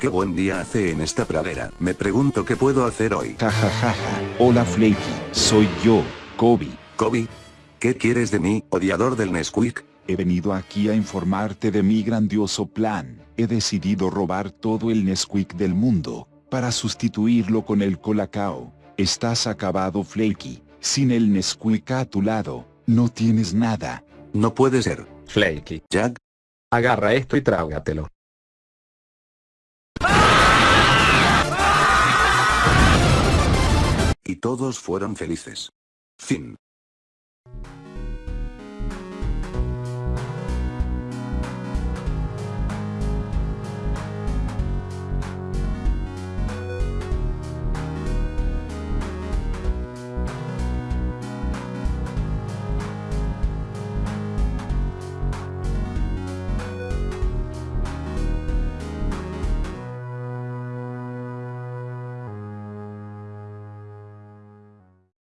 Qué buen día hace en esta pradera. Me pregunto qué puedo hacer hoy. Jajajaja. Hola Flaky, soy yo, Kobe. Kobe. ¿Qué quieres de mí, odiador del Nesquik? He venido aquí a informarte de mi grandioso plan. He decidido robar todo el Nesquik del mundo, para sustituirlo con el Colacao. Estás acabado Flaky, sin el Nesquik a tu lado, no tienes nada. No puede ser. Flaky. Jack, Agarra esto y trágatelo. Todos fueron felices. Fin.